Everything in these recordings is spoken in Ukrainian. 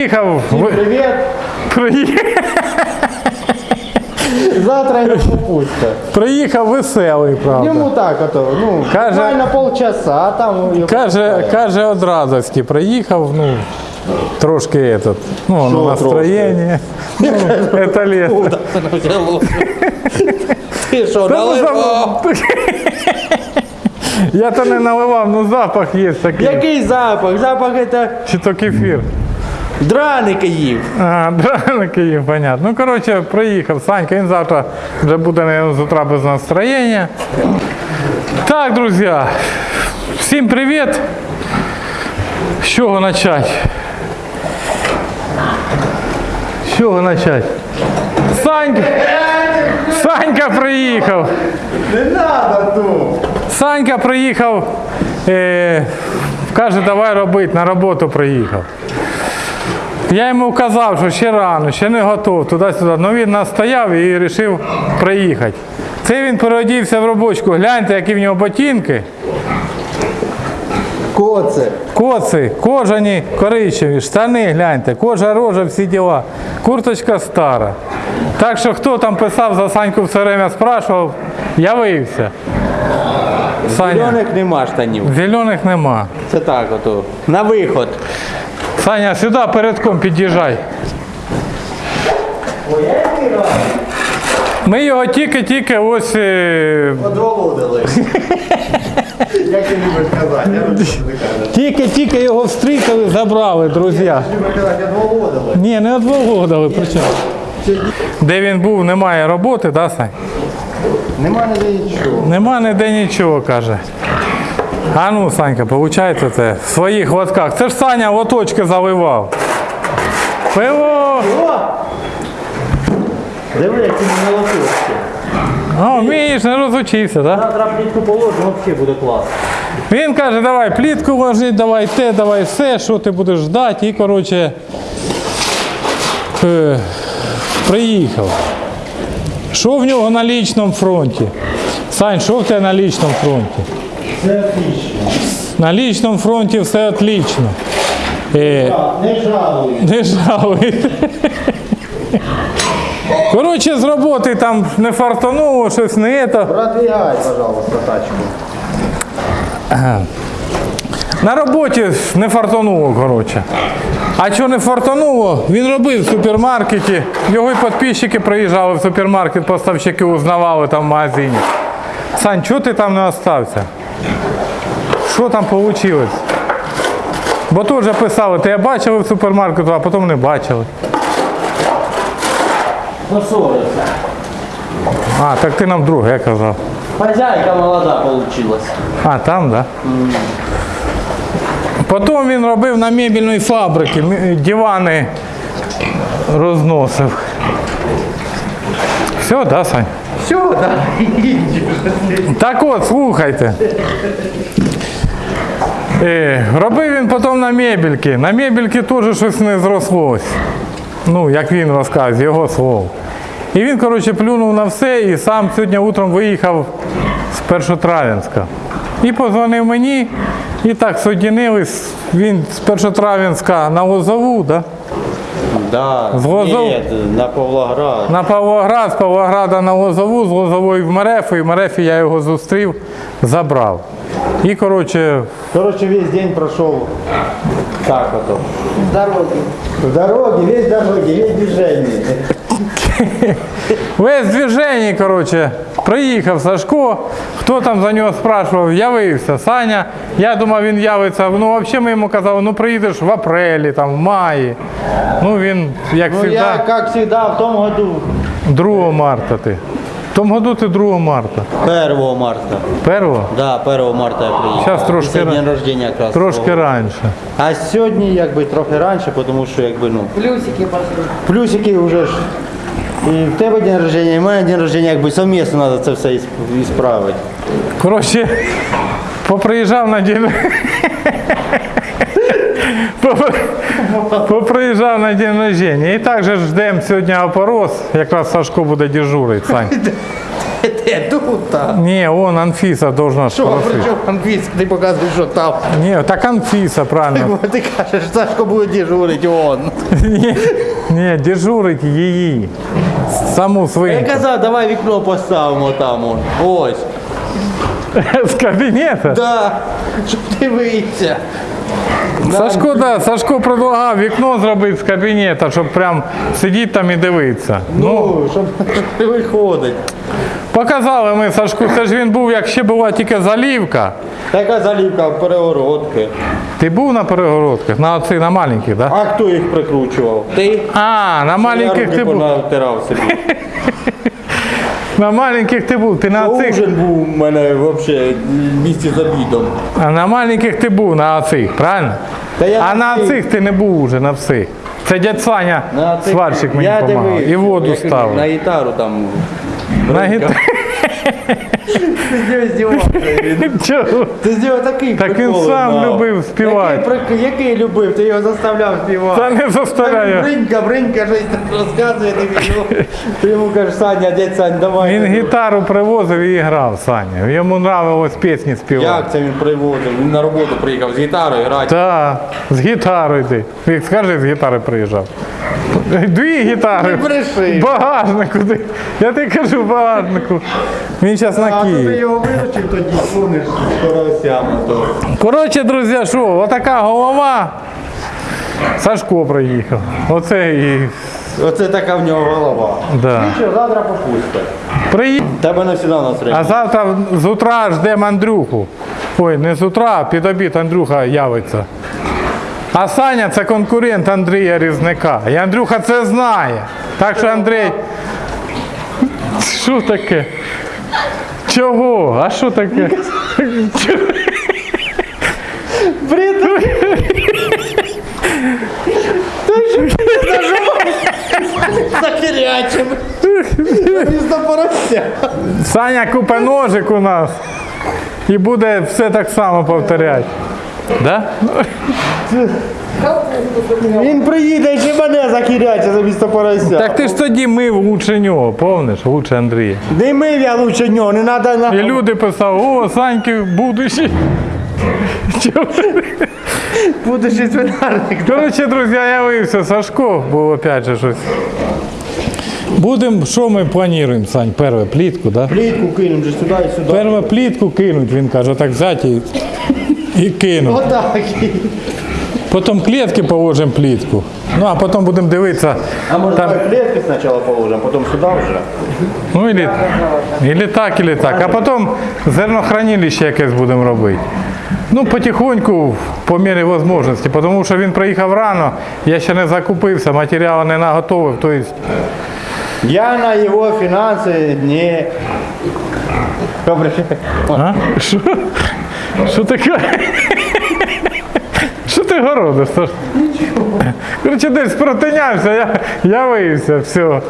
Приїхав, ви- Привет. приїхав, Завтра не попустя. приїхав веселий, правда. Ему так, а то, ну, Каже- буквально полчаса, а там его Каже, пускают. каже од радості, приїхав, ну, трошки этот, ну, Що настроєння. Ну, это лето. Ти що, Та ну, зап- Я то не наливав, ну запах є такий. Який запах? Запах это Чи то кефір. Драники їв. А, да, Київ, понятно. Ну, коротше, приїхав Санька, він завтра вже буде наверное, з утра без настроєння. Так, друзі, всім привіт. З чого почати? З чого почати? Санька! Санька приїхав! Не надо тут. Санька приїхав, е, каже, давай робити, на роботу приїхав. Я йому казав, що ще рано, ще не готов, туди-сюди. Ну він настояв і вирішив приїхати. Це він переодівся в робочку. Гляньте, які в нього ботинки. Коце. Коци, кожані, коричневі, штани, гляньте, кожа рожа, всі діла. Курточка стара. Так що хто там писав за Саньку все время спрашував, явився. Саня, Зелених нема штанів. зелених нема. Це так ото. На виход. Саня, сюди передком під'їжджай. Ми його тільки-тільки ось. е, Як ти любиш казати? Я люблю казати. Тільки-тільки його встрітили, забрали, друзі. Любиш казати, одволодили. Ні, не одволодили, причому. Де він був, немає роботи, да, Сань? Нема ніде нічого. Нема ніде нічого, каже. А ну, Санька, получається це в своїх лотках. Це ж Саня лоточки заливав. Пиво! Диви, які ми молоточки. О, вмієш, не розучився, так? Завтра плітку положимо, взагалі буде клас. Він каже, давай плітку ложи, давай те, давай все, що ти будеш ждати. І, коротше, е, приїхав. Що в нього на лічному фронті? Сань, що в тебе на лічному фронті? Це отлично. На лічному фронті все отлично. Е, Не жалуй. не жалуй. Коротше, з роботи там не фартануло, щось не це. Продвигай, пожалуйста, тачку. На роботі не фартануло, коротше. А що не фартануло, він робив в супермаркеті. Його і підписчики приїжджали в супермаркет, поставщики узнавали там в магазині. Сань, чого ти там не остався? Що там вийшло? Бо тут вже писали, ти бачили в супермаркету, а потім не бачили. Поссорился. А, так ти нам друге казав. Хозяйка молода получилась. А, там, так? Да? Потім він робив на мебільній фабриці, дивани розносив. Все, да, Сань? Все, да. Так от, слухайте. Е, робив він потім на мебельки. На мебельки теж щось не зрослось. Ну, як він розказує, його слов. І він, коротше, плюнув на все і сам сьогодні утром виїхав з Першотрав'янська. І позвонив мені, і так соєдинились. Він з Першотрав'янська на Лозову, да? Да. З Лозов? Нет, на Павлоград. На Павлоград, з Павлограда на Лозову, з Лозової в Мерефу, і в Мерефі я його зустрів, забрав. І, коротше, Коротше, весь день пройшов так ото. В дороге. В дороге, весь дороги, весь движение. Весь движення, коротше, приїхав Сашко, хто там за нього спрашував, явився Саня. Я думав, він явиться. Ну, взагалі ми йому казали, ну приїдеш в апрелі, там, в маї. Ну він, як Ну, завжди, я, как всегда, в том году, 2 марта ти. В тому году ти 2 марта. 1 марта. 1? Да, 1 марта я приїхав. Щас трошки день рождения якраз. Трошки раніше. А сьогодні якби трохи раніше, тому що якби ну. Плюсики пошли. Плюсики вже ж. І в тебе день рождения, і в мене день рождения, якби совмісно треба це все ісп- ісправити. Коротше, поприїжджав на день. Поприїжджав на день рождення. І також ждемо сьогодні опорос. Якраз Сашко буде дежурити, Сань. Де тут там? Ні, он Анфіса должна Що, спросити. при чому англійський? Ти показуєш, що там. Ні, так Анфіса, правильно. Ти кажеш, Сашко буде дежурити он. Ні, ні, дежурить її. Саму Я свинку. казав, давай вікно поставимо там. он. Ось. З кабінету. Да. Щоб дивитися. Сашко, да, Сашко предлагав вікно зробити з кабінету, щоб прям сидіти там і дивитися. Ну, Ну, щоб не виходить. Показали ми Сашку, це ж він був, як ще була тільки залівка. Така залівка перегородки. Ти був на перегородках, на оці, на маленьких, так? Да? А хто їх прикручував? Ти? А, на маленьких ти був. собі. На маленьких ти був, ти на оцих. Ужин був у мене взагалі в місті з обідом. А на маленьких ти був на оцих, правильно? Та я а на оцих ти не був уже на всіх. Це дядь Саня, сварщик мені допомагав. І воду ставив. На гітару там. На гітарі. Ти здівався. Ти здівав такий Так він сам любив співати. Який, який любив? Ти його заставляв співати. Та не заставляю. Бринька, бринька, щось там розказує тобі. ну, Ти йому кажеш, Саня, дядь Сань, давай. Він гітару привозив і грав, Саня. Йому нравилось пісні співати. Як це він приводив? Він на роботу приїхав з гітарою грати. Так, з гітарою йди. Скажи, з гітари приїжджав. Дві гітари. Не багажнику. Я тобі кажу, багажнику. Він зараз на А ти Київ. його вилучив тоді, карасями. то. Коротше, друзі, що, отака голова. Сашко приїхав. Оце і. Оце така в нього голова. Да. Нічого, завтра попусти. Приїхав. Тебе не всегда нас А завтра з утра ждемо Андрюху. Ой, не з утра, під обід Андрюха явиться. А Саня це конкурент Андрія Різника. І Андрюха це знає. Так що Андрій. Що таке? Чого? А що таке? Захирячим. Саня купе ножик у нас. І буде все так само повторяти. Да? Він приїде і ще мене захиряче за місто порося. Так ти ж тоді мив лучше нього, помниш, лучше Андрія. Не мив я лучше нього, не треба на... І люди писали, о, Саньки будущий. Будучи свинарник. Коротше, друзі, я явився, Сашко, бо опять же щось. Будемо, що ми плануємо, Сань, перше плітку, да? Плітку кинемо же сюди і сюди. Перше плітку кинуть, він каже, так взяти і, і кинуть. Отак. Потім клітки положимо плітку. Ну, а потім будемо дивитися. А може Там, давай клітки спочатку положимо, потім сюди вже. ну, ілі, ілі так, ілі так. А потім зернохранилище якесь будемо робити. Ну, потихоньку, по мірі можливості, тому що він приїхав рано, я ще не закупився, матеріали не наготовив. Тобто, Я на його фінанси не... Добре. а? Що? Що таке? Що ти городиш? Коротше, десь протинявся, я, я виявився, все.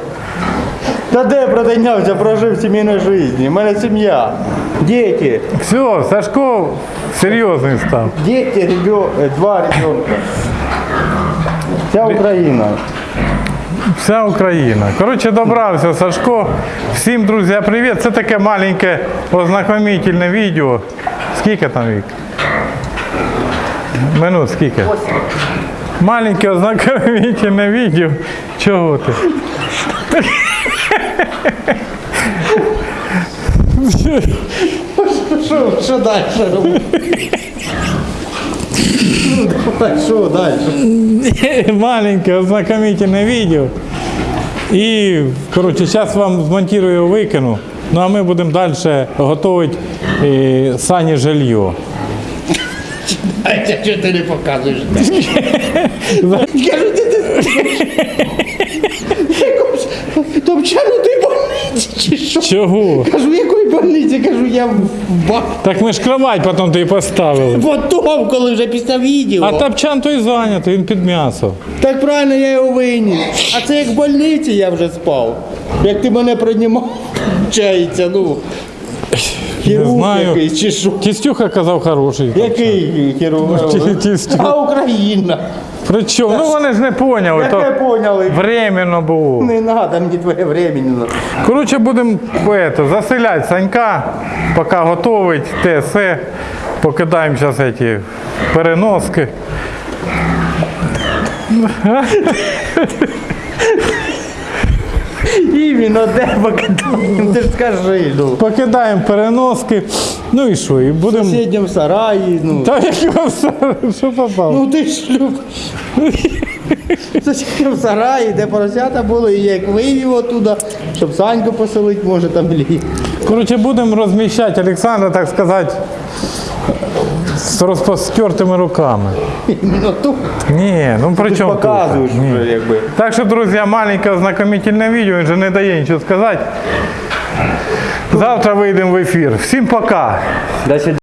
Та де протинявся, прожив сімейну життя. У мене сім'я. Діти. Все, Сашко серйозний став. Діти, ребё... е, два ребенка. Вся Україна. Вся Україна. Коротше, добрався Сашко. Всім, друзі, привіт. Це таке маленьке ознакомительне відео. Скільки там вік? Минут скільки? Маленьке ознакомительне відео. Чого ти? Що, далі робити? Що далі? Маленьке ознакомительне відео. І, коротше, зараз вам змонтую і викину. Ну а ми будемо далі готувати е, сані жилье. А що ти не показуєш? Кажу, ти ти... Топчану ти больниці чи що? Чого? Кажу, якої больниці? Кажу, я в ба... Так ми ж кровать потім тобі поставили. Потом, коли вже після відео. А тапчан той зайнятий, він під м'ясо. Так правильно, я його виніс. А це як в больниці я вже спав. Як ти мене приймав, чається, ну. Хірург знаю. якийсь чи що? Тістюха казав хороший. Який хірург? Ті- тістю. А Україна. Причому? Ну вони ж не поняли, Як ви поняли? временно було. Не надо мені твоє временно. Коротше, будемо это, заселяти Санька, поки готовить те все. Покидаємо зараз ці переноски. Іменно де покидаємо, ти ж скажи. Ну. Покидаємо переноски. Ну і що? І В будемо. сусідньому сараї, ну. Та як вам все, що попало? Ну ти ж люб. В сусідньому сараї, де поросята були, і як вивів оттуда, щоб Саньку поселити, може там лі. Коротше, будемо розміщати Олександра, так сказати, з розпостертими руками. Іменно тут. Ні, ну при чому тут? показуєш Ні. вже, якби. Так що, друзі, маленьке ознакомительне відео, він же не дає нічого сказати. Завтра вийдемо в ефір. Всім пока!